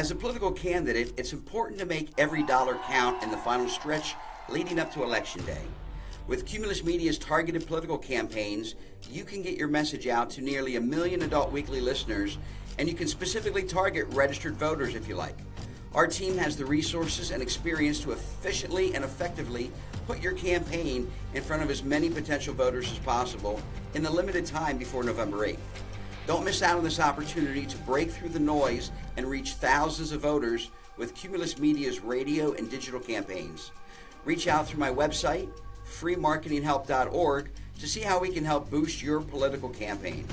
As a political candidate, it's important to make every dollar count in the final stretch leading up to Election Day. With Cumulus Media's targeted political campaigns, you can get your message out to nearly a million adult weekly listeners, and you can specifically target registered voters if you like. Our team has the resources and experience to efficiently and effectively put your campaign in front of as many potential voters as possible in the limited time before November 8th. Don't miss out on this opportunity to break through the noise and reach thousands of voters with Cumulus Media's radio and digital campaigns. Reach out through my website, freemarketinghelp.org, to see how we can help boost your political campaign.